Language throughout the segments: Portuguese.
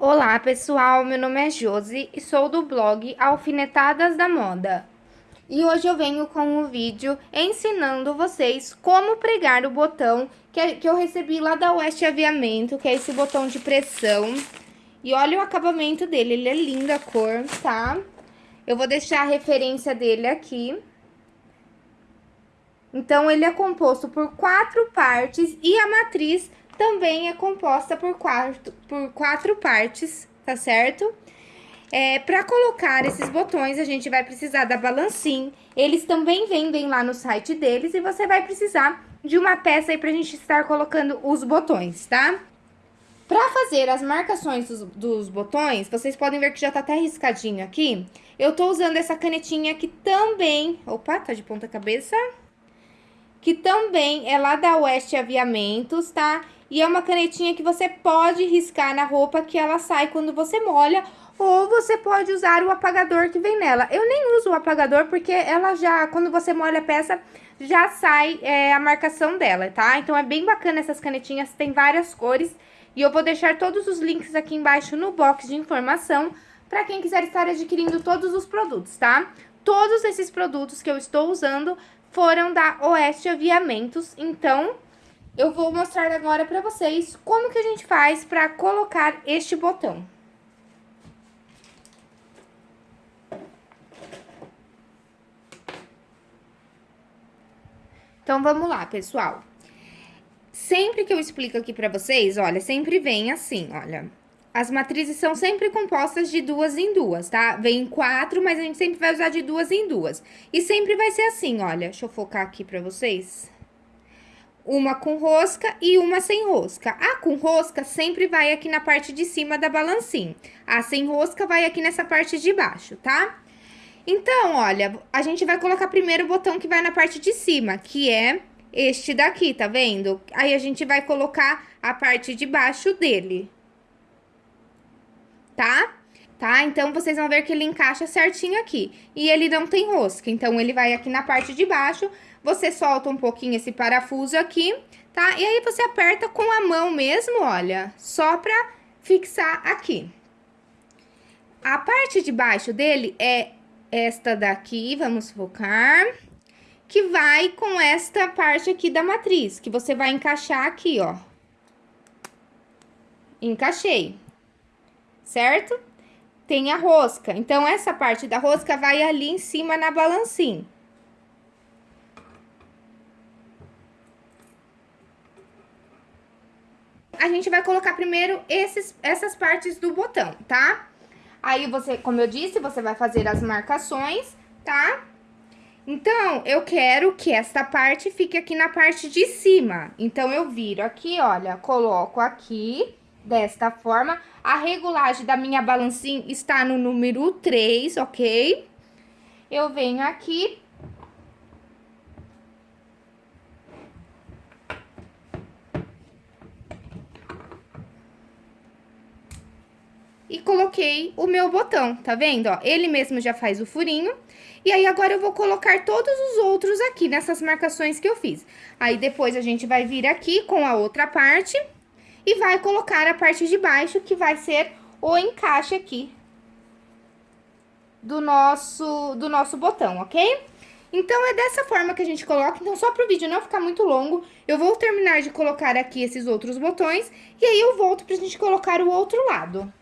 Olá pessoal, meu nome é Josi e sou do blog Alfinetadas da Moda. E hoje eu venho com um vídeo ensinando vocês como pregar o botão que, que eu recebi lá da Oeste Aviamento, que é esse botão de pressão. E olha o acabamento dele, ele é linda a cor, tá? Eu vou deixar a referência dele aqui. Então, ele é composto por quatro partes e a matriz também é composta por quatro, por quatro partes, tá certo? É, para colocar esses botões, a gente vai precisar da balancim. Eles também vendem lá no site deles e você vai precisar de uma peça aí pra gente estar colocando os botões, tá? Pra fazer as marcações dos, dos, botões, vocês podem ver que já tá até riscadinho aqui. Eu tô usando essa canetinha que também... Opa, tá de ponta cabeça. Que também é lá da Oeste Aviamentos, tá? E é uma canetinha que você pode riscar na roupa que ela sai quando você molha. Ou você pode usar o apagador que vem nela. Eu nem uso o apagador porque ela já, quando você molha a peça, já sai é, a marcação dela, tá? Então é bem bacana essas canetinhas, tem várias cores. E eu vou deixar todos os links aqui embaixo no box de informação para quem quiser estar adquirindo todos os produtos, tá? Todos esses produtos que eu estou usando foram da Oeste Aviamentos, então eu vou mostrar agora para vocês como que a gente faz para colocar este botão. Então, vamos lá, pessoal. Sempre que eu explico aqui para vocês, olha, sempre vem assim, olha. As matrizes são sempre compostas de duas em duas, tá? Vem quatro, mas a gente sempre vai usar de duas em duas. E sempre vai ser assim, olha. Deixa eu focar aqui para vocês uma com rosca e uma sem rosca. A com rosca sempre vai aqui na parte de cima da balancinha. A sem rosca vai aqui nessa parte de baixo, tá? Então, olha, a gente vai colocar primeiro o botão que vai na parte de cima, que é este daqui, tá vendo? Aí, a gente vai colocar a parte de baixo dele. Tá? Tá? Então, vocês vão ver que ele encaixa certinho aqui. E ele não tem rosca, então ele vai aqui na parte de baixo você solta um pouquinho esse parafuso aqui, tá? E aí, você aperta com a mão mesmo, olha, só pra fixar aqui. A parte de baixo dele é esta daqui, vamos focar, que vai com esta parte aqui da matriz, que você vai encaixar aqui, ó. Encaixei, certo? Tem a rosca, então, essa parte da rosca vai ali em cima na balancinha. a gente vai colocar primeiro esses, essas partes do botão, tá? Aí, você, como eu disse, você vai fazer as marcações, tá? Então, eu quero que esta parte fique aqui na parte de cima. Então, eu viro aqui, olha, coloco aqui, desta forma. A regulagem da minha balancinha está no número 3, ok? Eu venho aqui, e coloquei o meu botão, tá vendo, ó? Ele mesmo já faz o furinho. E aí, agora eu vou colocar todos os outros aqui nessas marcações que eu fiz. Aí, depois a gente vai vir aqui com a outra parte e vai colocar a parte de baixo, que vai ser o encaixe aqui do nosso, do nosso botão, ok? Então, é dessa forma que a gente coloca. Então, só para o vídeo não ficar muito longo, eu vou terminar de colocar aqui esses outros botões. E aí, eu volto pra gente colocar o outro lado.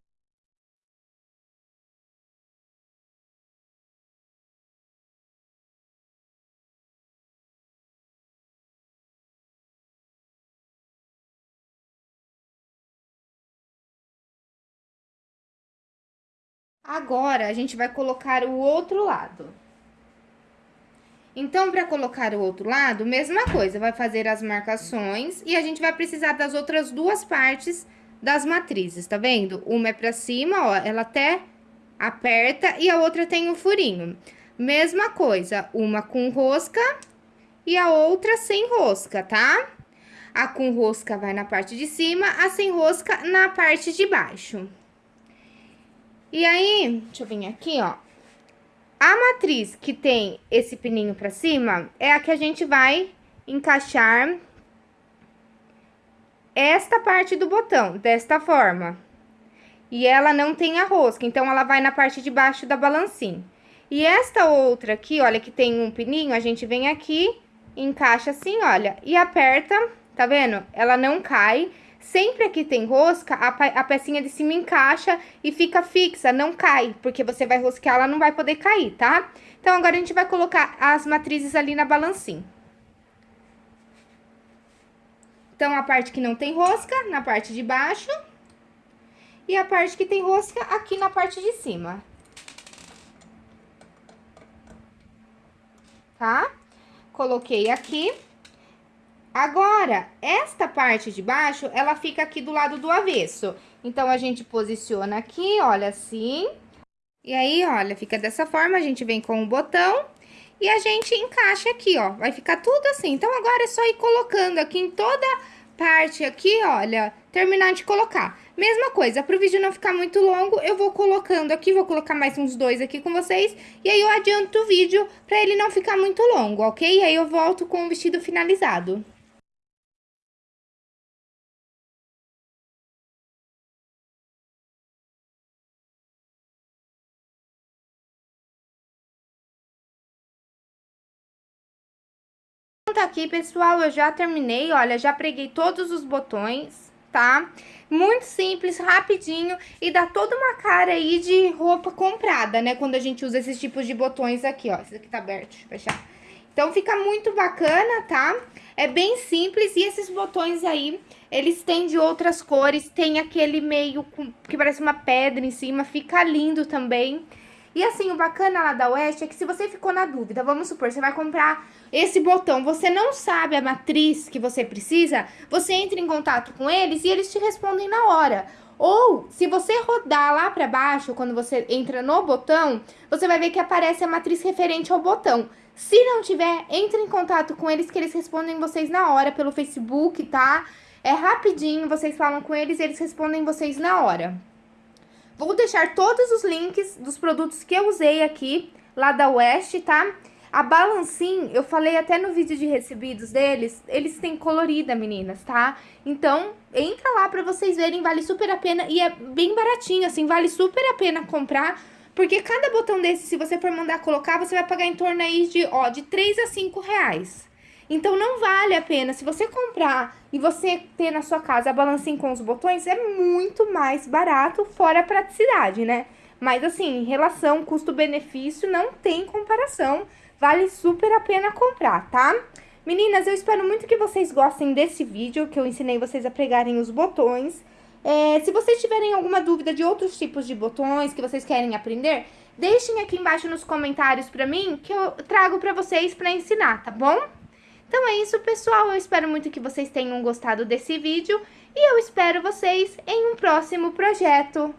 Agora, a gente vai colocar o outro lado. Então, para colocar o outro lado, mesma coisa, vai fazer as marcações e a gente vai precisar das outras duas partes das matrizes, tá vendo? Uma é pra cima, ó, ela até aperta e a outra tem o um furinho. Mesma coisa, uma com rosca e a outra sem rosca, tá? A com rosca vai na parte de cima, a sem rosca na parte de baixo. E aí, deixa eu vir aqui, ó. A matriz que tem esse pininho pra cima é a que a gente vai encaixar esta parte do botão, desta forma. E ela não tem a rosca, então ela vai na parte de baixo da balancinha. E esta outra aqui, olha, que tem um pininho, a gente vem aqui, encaixa assim, olha, e aperta, tá vendo? Ela não cai. Sempre que tem rosca, a, a pecinha de cima encaixa e fica fixa, não cai, porque você vai rosquear, ela não vai poder cair, tá? Então, agora a gente vai colocar as matrizes ali na balancinha. Então, a parte que não tem rosca, na parte de baixo. E a parte que tem rosca aqui na parte de cima. Tá? Coloquei aqui. Agora, esta parte de baixo, ela fica aqui do lado do avesso. Então, a gente posiciona aqui, olha assim. E aí, olha, fica dessa forma, a gente vem com o botão e a gente encaixa aqui, ó. Vai ficar tudo assim. Então, agora é só ir colocando aqui em toda parte aqui, olha, terminar de colocar. Mesma coisa, para o vídeo não ficar muito longo, eu vou colocando aqui, vou colocar mais uns dois aqui com vocês, e aí eu adianto o vídeo para ele não ficar muito longo, ok? E aí eu volto com o vestido finalizado. Tá aqui, pessoal, eu já terminei, olha, já preguei todos os botões, tá? Muito simples, rapidinho e dá toda uma cara aí de roupa comprada, né? Quando a gente usa esses tipos de botões aqui, ó. Esse aqui tá aberto, deixa eu fechar. Então, fica muito bacana, tá? É bem simples e esses botões aí, eles têm de outras cores, tem aquele meio que parece uma pedra em cima, fica lindo também. E assim, o bacana lá da West é que se você ficou na dúvida, vamos supor, você vai comprar esse botão, você não sabe a matriz que você precisa, você entra em contato com eles e eles te respondem na hora. Ou, se você rodar lá para baixo, quando você entra no botão, você vai ver que aparece a matriz referente ao botão. Se não tiver, entre em contato com eles que eles respondem vocês na hora pelo Facebook, tá? É rapidinho, vocês falam com eles e eles respondem vocês na hora. Vou deixar todos os links dos produtos que eu usei aqui, lá da West, tá? A Balancin, eu falei até no vídeo de recebidos deles, eles têm colorida, meninas, tá? Então, entra lá pra vocês verem, vale super a pena e é bem baratinho, assim, vale super a pena comprar, porque cada botão desse, se você for mandar colocar, você vai pagar em torno aí de, ó, de 3 a 5 reais. Então, não vale a pena. Se você comprar e você ter na sua casa a balancinha com os botões, é muito mais barato, fora a praticidade, né? Mas, assim, em relação custo-benefício, não tem comparação. Vale super a pena comprar, tá? Meninas, eu espero muito que vocês gostem desse vídeo, que eu ensinei vocês a pregarem os botões. É, se vocês tiverem alguma dúvida de outros tipos de botões que vocês querem aprender, deixem aqui embaixo nos comentários pra mim, que eu trago pra vocês pra ensinar, tá bom? Então é isso, pessoal. Eu espero muito que vocês tenham gostado desse vídeo e eu espero vocês em um próximo projeto.